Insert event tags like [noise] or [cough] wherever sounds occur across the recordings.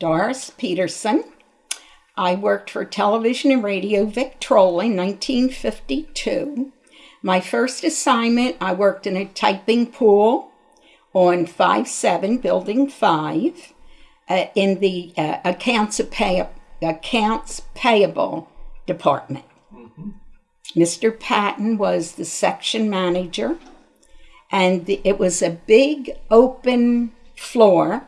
Doris Peterson. I worked for television and radio Victrola in 1952. My first assignment, I worked in a typing pool on 57 Building 5 uh, in the uh, accounts, pay- accounts payable department. Mr. Patton was the section manager, and the, it was a big open floor,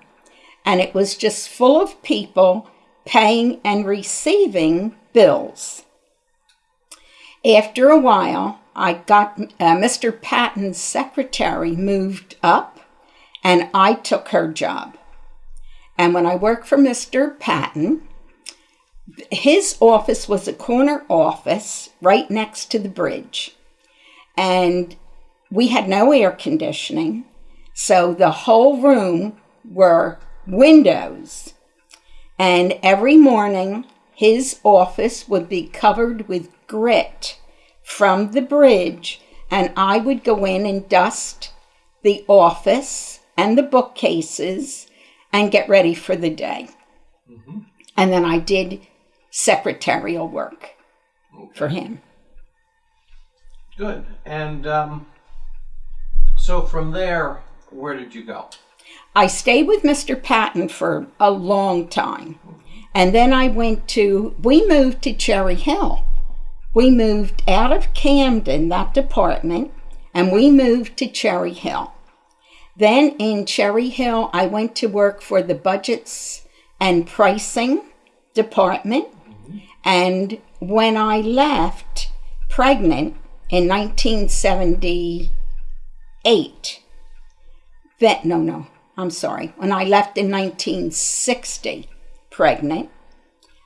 and it was just full of people paying and receiving bills. After a while, I got uh, Mr. Patton's secretary moved up, and I took her job. And when I worked for Mr. Patton, his office was a corner office right next to the bridge. And we had no air conditioning. So the whole room were windows. And every morning, his office would be covered with grit from the bridge. And I would go in and dust the office and the bookcases and get ready for the day. And then I did secretarial work for him. Good. And um, so from there, where did you go? I stayed with Mr. Patton for a long time. And then I went to, we moved to Cherry Hill. We moved out of Camden, that department, and we moved to Cherry Hill. Then in Cherry Hill, I went to work for the budgets and pricing department. And when I left pregnant in 1978, that, no, no, I'm sorry. When I left in 1960 pregnant,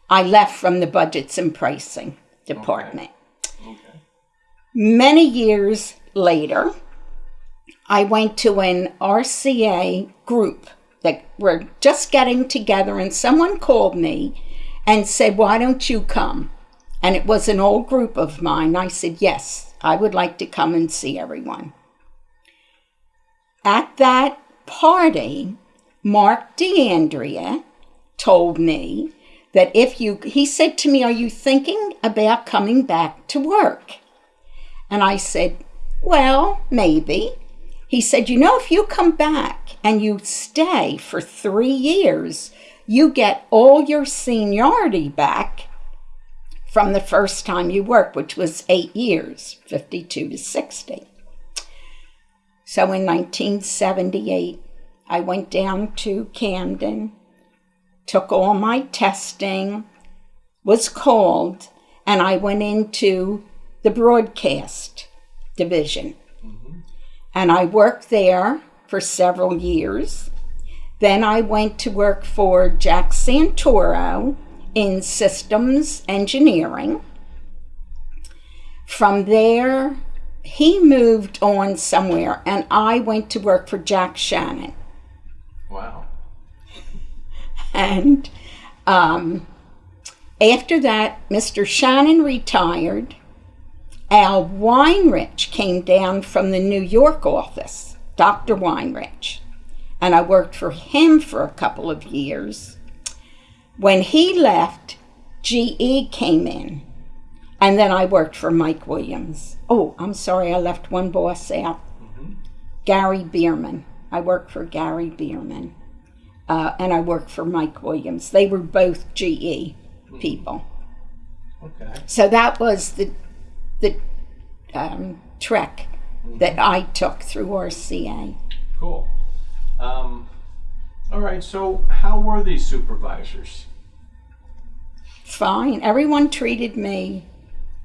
I left from the budgets and pricing department. Okay. Many years later, I went to an RCA group that were just getting together, and someone called me and said, Why don't you come? And it was an old group of mine. I said, Yes, I would like to come and see everyone. At that party, Mark DeAndrea told me that if you, he said to me, Are you thinking about coming back to work? And I said, Well, maybe. He said, You know, if you come back and you stay for three years, you get all your seniority back from the first time you worked, which was eight years, 52 to 60. So in 1978, I went down to Camden, took all my testing, was called, and I went into the broadcast division. Mm-hmm. And I worked there for several years. Then I went to work for Jack Santoro in systems engineering. From there, he moved on somewhere, and I went to work for Jack Shannon. Wow. And um, after that, Mr. Shannon retired. Al Weinrich came down from the New York office, Dr. Weinrich, and I worked for him for a couple of years. When he left, GE came in, and then I worked for Mike Williams. Oh, I'm sorry, I left one boss out. Gary Bierman. I worked for Gary Bierman, uh, and I worked for Mike Williams. They were both GE people. Okay. So that was the the um, trek that I took through RCA. Cool. Um, all right. So, how were these supervisors? Fine. Everyone treated me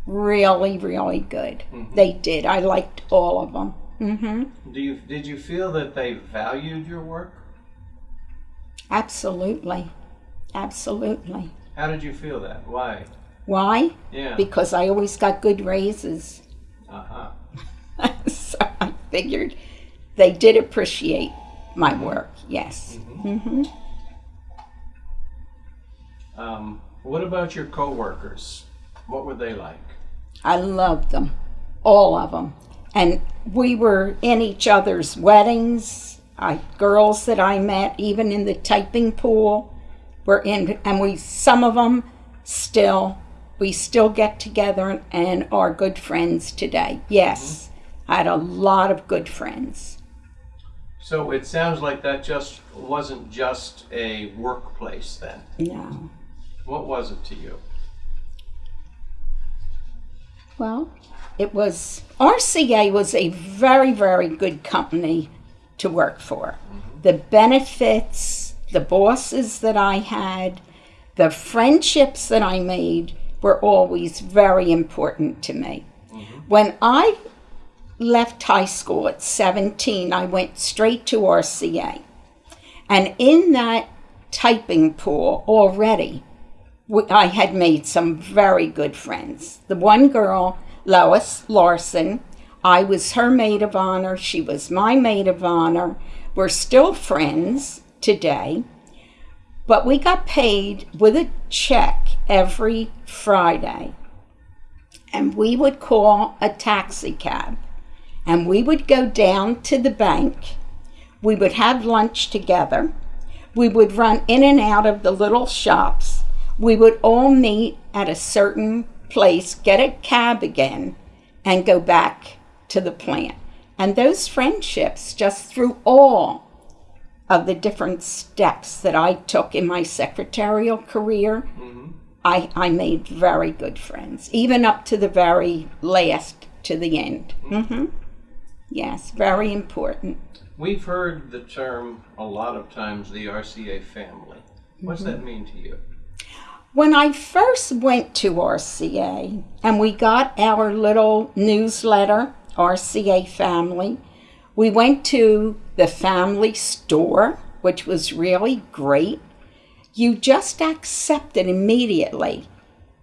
really, really good. They did. I liked all of them. hmm Do you did you feel that they valued your work? Absolutely. Absolutely. How did you feel that? Why? Why? Yeah. Because I always got good raises. Uh huh. [laughs] so I figured they did appreciate my work. Yes. Mm-hmm. Um, what about your coworkers? What were they like? I loved them, all of them. And we were in each other's weddings. I, girls that I met, even in the typing pool, we're in, and we some of them still we still get together and are good friends today. Yes, I had a lot of good friends. So it sounds like that just wasn't just a workplace then. No. What was it to you? Well, it was RCA was a very very good company to work for. Mm-hmm. The benefits, the bosses that I had, the friendships that I made were always very important to me. Mm-hmm. When I left high school at 17, I went straight to RCA. And in that typing pool already, I had made some very good friends. The one girl, Lois Larson, I was her maid of honor. She was my maid of honor. We're still friends today. But we got paid with a check every Friday. And we would call a taxi cab. And we would go down to the bank. We would have lunch together. We would run in and out of the little shops. We would all meet at a certain place, get a cab again, and go back to the plant. And those friendships, just through all of the different steps that I took in my secretarial career, I, I made very good friends, even up to the very last, to the end. hmm Yes, very important. We've heard the term a lot of times the RCA family. What's that mean to you? When I first went to RCA and we got our little newsletter, RCA Family, we went to the family store, which was really great. You just accepted immediately.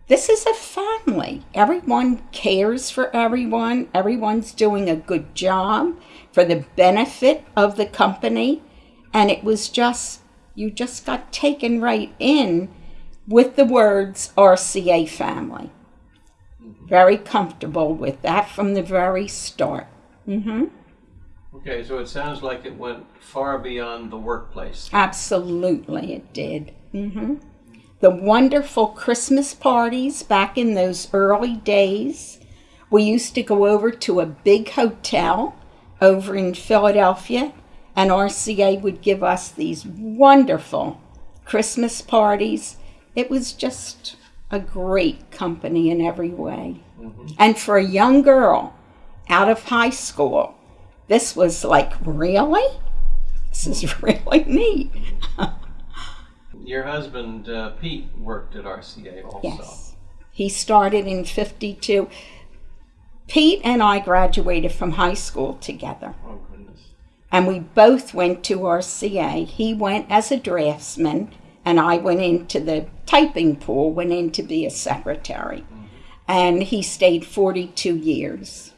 This is a family. Everyone cares for everyone. Everyone's doing a good job for the benefit of the company. And it was just, you just got taken right in with the words RCA family. Very comfortable with that from the very start. hmm Okay, so it sounds like it went far beyond the workplace. Absolutely, it did. hmm The wonderful Christmas parties back in those early days. We used to go over to a big hotel over in Philadelphia, and RCA would give us these wonderful Christmas parties. It was just a great company in every way. And for a young girl out of high school, this was like, really? This is [laughs] really neat. Your husband, uh, Pete, worked at RCA also. Yes. He started in 52. Pete and I graduated from high school together, Oh, goodness. and we both went to RCA. He went as a draftsman, and I went into the typing pool, went in to be a secretary. And he stayed 42 years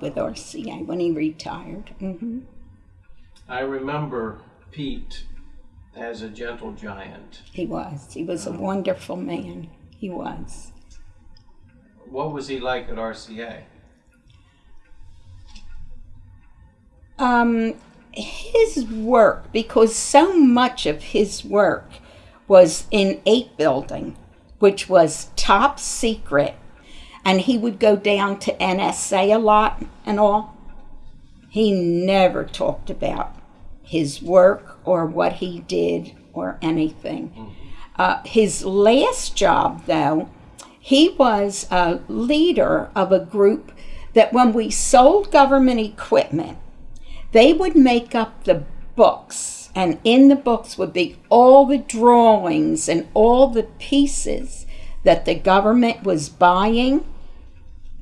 with RCA when he retired. hmm I remember Pete as a gentle giant. He was. He was a wonderful man. He was. What was he like at RCA? um, his work, because so much of his work was in eight building, which was top secret, and he would go down to NSA a lot and all. He never talked about his work or what he did or anything. Uh, his last job, though, he was a leader of a group that when we sold government equipment, they would make up the books, and in the books would be all the drawings and all the pieces that the government was buying.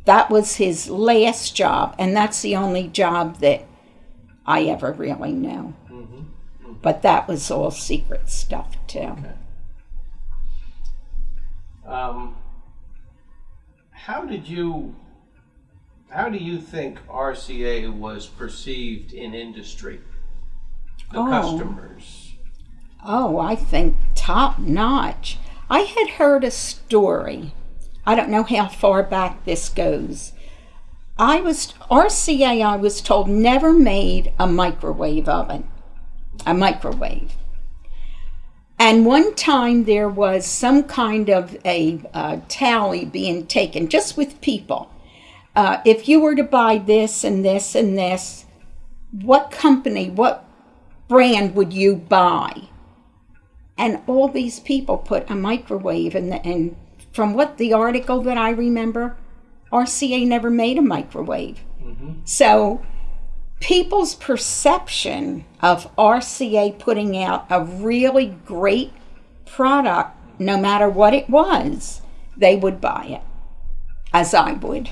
That was his last job, and that's the only job that I ever really knew. But that was all secret stuff, too. Um, how did you, how do you think RCA was perceived in industry? The Oh. customers. Oh, I think top notch. I had heard a story. I don't know how far back this goes. I was RCA I was told never made a microwave oven. A microwave. And one time there was some kind of a uh, tally being taken just with people. Uh, if you were to buy this and this and this, what company, what brand would you buy? And all these people put a microwave in the, and from what the article that I remember, RCA never made a microwave. So people's perception of RCA putting out a really great product, no matter what it was, they would buy it, as I would.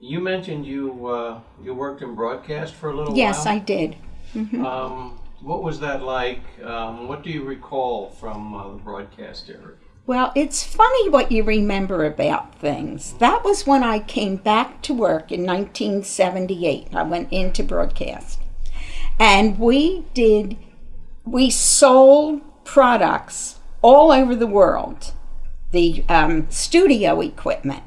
You mentioned you uh, you worked in broadcast for a little Yes, while. Yes, I did. Um, what was that like? Um, what do you recall from uh, the broadcast era? Well, it's funny what you remember about things. That was when I came back to work in 1978. I went into broadcast. And we did, we sold products all over the world, the um, studio equipment.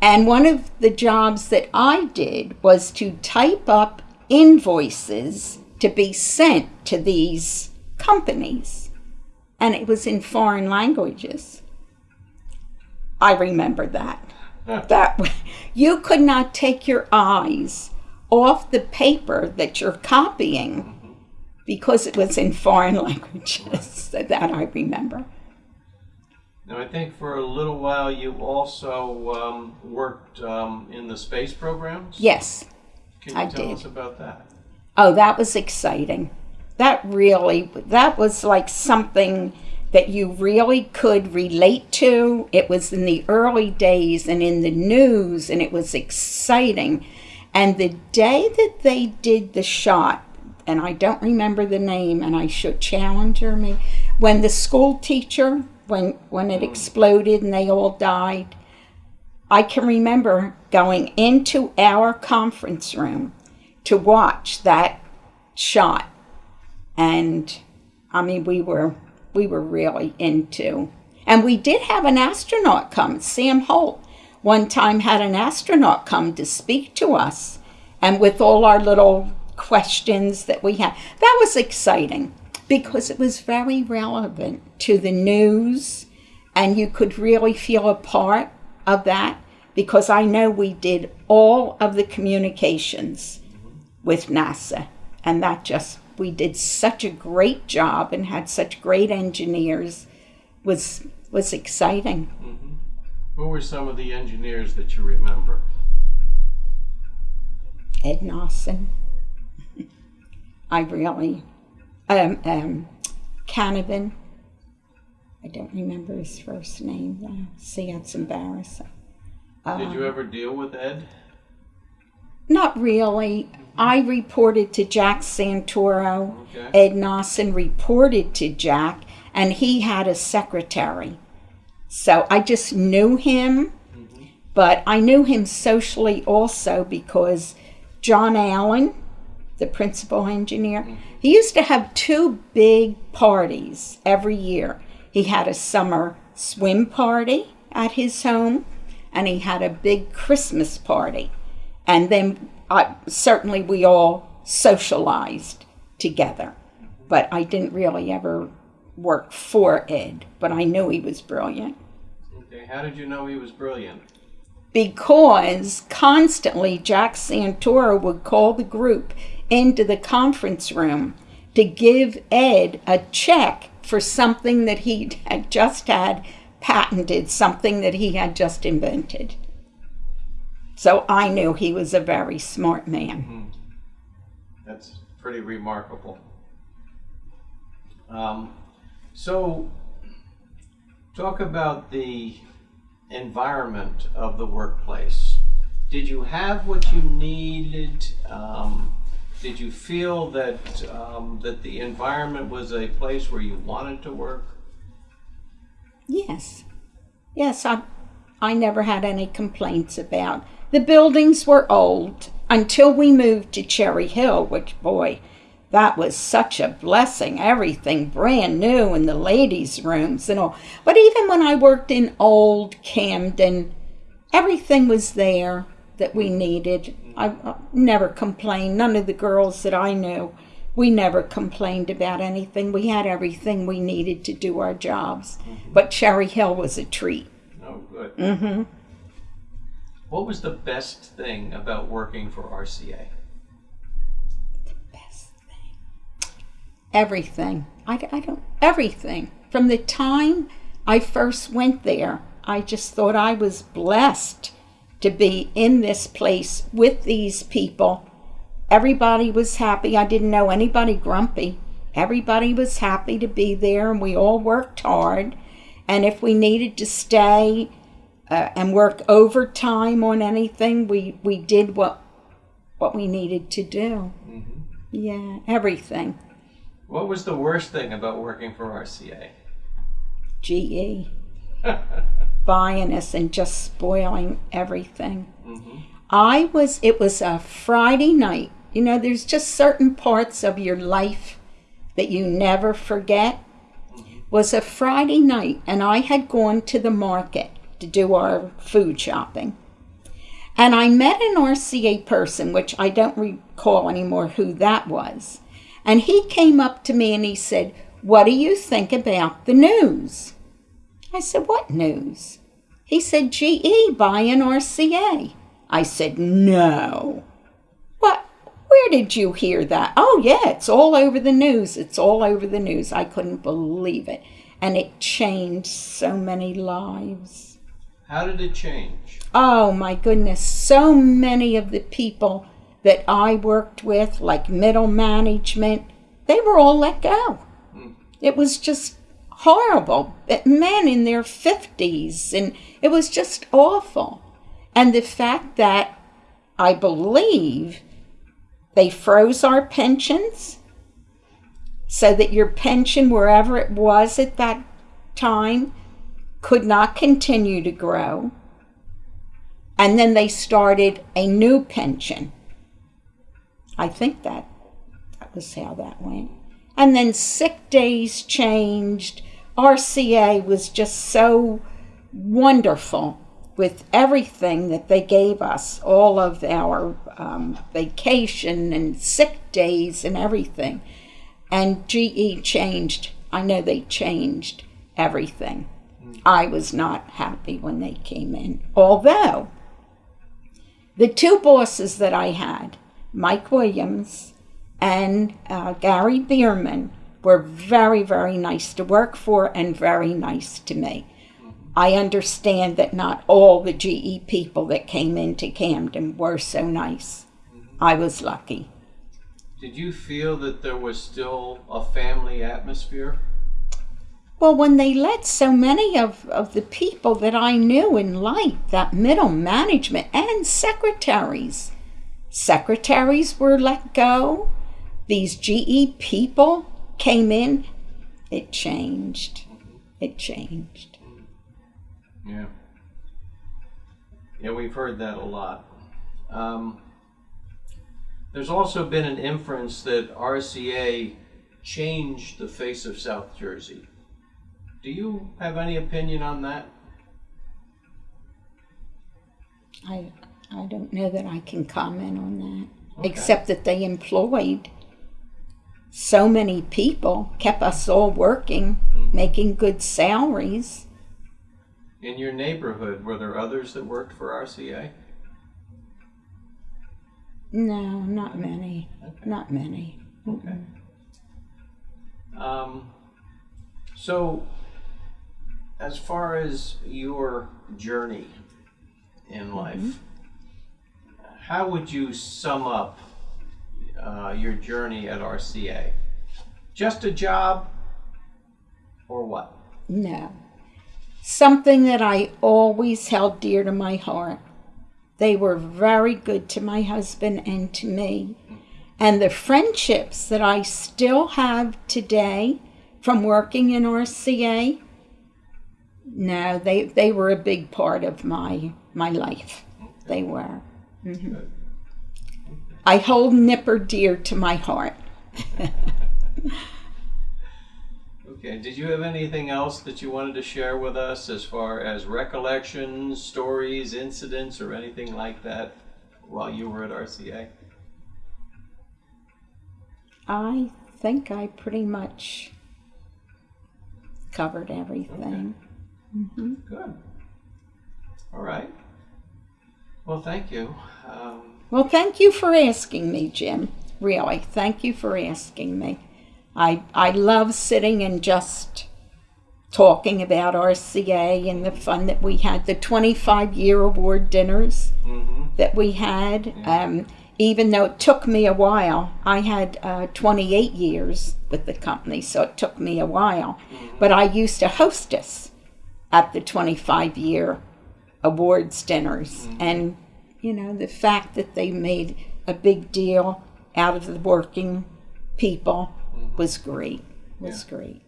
And one of the jobs that I did was to type up invoices to be sent to these companies. And it was in foreign languages. I remember that. That [laughs] you could not take your eyes off the paper that you're copying because it was in foreign [laughs] languages. [laughs] that I remember. Now, I think for a little while you also um, worked um, in the space programs. Yes. Can you I tell did. us about that? Oh, that was exciting. That really, that was like something that you really could relate to. It was in the early days and in the news, and it was exciting. And the day that they did the shot, and I don't remember the name, and I should challenge her me, when the school teacher, when when it mm. exploded and they all died, I can remember going into our conference room to watch that shot. And I mean, we were we were really into. And we did have an astronaut come, Sam Holt. One time had an astronaut come to speak to us, and with all our little questions that we had, that was exciting because it was very relevant to the news, and you could really feel a part of that because I know we did all of the communications with NASA, and that just we did such a great job and had such great engineers was was exciting. Who were some of the engineers that you remember? Ed Nawson. [laughs] I really um um Canavan. I don't remember his first name though. See that's embarrassing. Did you um, ever deal with Ed? Not really. I reported to Jack Santoro. Okay. Ed Nawson reported to Jack, and he had a secretary. So I just knew him, mm-hmm. but I knew him socially also because John Allen, the principal engineer, mm-hmm. he used to have two big parties every year. He had a summer swim party at his home, and he had a big Christmas party. And then I, certainly we all socialized together. But I didn't really ever work for Ed, but I knew he was brilliant. Okay. How did you know he was brilliant? Because constantly Jack Santoro would call the group into the conference room to give Ed a check for something that he [laughs] had just had patented, something that he had just invented. So I knew he was a very smart man. That's pretty remarkable. Um, so, talk about the environment of the workplace. Did you have what you needed? Um, did you feel that um, that the environment was a place where you wanted to work? Yes. Yes, I I never had any complaints about. The buildings were old until we moved to Cherry Hill, which boy, that was such a blessing. Everything brand new in the ladies' rooms and all. But even when I worked in old Camden, everything was there that we needed. I, never complained. None of the girls that I knew we never complained about anything. We had everything we needed to do our jobs. But Cherry Hill was a treat. Oh, good. Mm-hmm. What was the best thing about working for RCA? The best thing. Everything. I, I don't, everything. From the time I first went there, I just thought I was blessed to be in this place with these people. Everybody was happy. I didn't know anybody grumpy. Everybody was happy to be there, and we all worked hard. And if we needed to stay uh, and work overtime on anything, we, we did what what we needed to do. hmm Yeah, everything. What was the worst thing about working for RCA? GE [laughs] buying us and just spoiling everything. hmm I was, it was a Friday night. You know, there's just certain parts of your life that you never forget. Mm-hmm. Was a Friday night, and I had gone to the market to do our food shopping. And I met an RCA person, which I don't recall anymore who that was. And he came up to me and he said, What do you think about the news? I said, What news? He said, GE buying RCA. I said, No. Where did you hear that? Oh, yeah, it's all over the news. It's all over the news. I couldn't believe it. And it changed so many lives. How did it change? Oh my goodness, so many of the people that I worked with, like middle management, they were all let go. Hmm. It was just horrible. Men in their 50s, and it was just awful. And the fact that I believe they froze our pensions so that your pension, wherever it was at that time, could not continue to grow. And then they started a new pension. I think that that was how that went. And then sick days changed. RCA was just so wonderful with everything that they gave us, all of our um, vacation and sick days and everything. And GE changed. I know they changed everything. I was not happy when they came in. Although the two bosses that I had, Mike Williams and uh, Gary Bierman, were very, very nice to work for and very nice to me. I understand that not all the GE people that came into Camden were so nice. I was lucky. Did you feel that there was still a family atmosphere? Well, when they let so many of, of the people that I knew in life, that middle management and secretaries, secretaries were let go, these GE people came in, it changed. It changed. Yeah. Yeah, we've heard that a lot. Um, there's also been an inference that RCA changed the face of South Jersey. Do you have any opinion on that? I, I don't know that I can comment on that, Okay. except that they employed so many people, kept us all working, Mhm. making good salaries. In your neighborhood, were there others that worked for RCA? No, not many. Okay. Not many. Okay. Um, so, as far as your journey in life, how would you sum up uh, your journey at RCA? Just a job, or what? No. Something that I always held dear to my heart. They were very good to my husband and to me. And the friendships that I still have today from working in RCA, no, they, they were a big part of my, my life. They were. Mhm. I hold Nipper dear to my heart. [laughs] Okay. Did you have anything else that you wanted to share with us as far as recollections, stories, incidents, or anything like that while you were at RCA? I think I pretty much covered everything. Good. All right. Well, thank you. Um, Well, thank you for asking me, Jim. Really, thank you for asking me. I I love sitting and just talking about RCA and the fun that we had, the 25 year award dinners mhm. that we had. Um, even though it took me a while, I had uh, 28 years with the company, so it took me a while. But I used to hostess at the 25 year awards dinners. And, you know, the fact that they made a big deal out of the working people was great. Was great.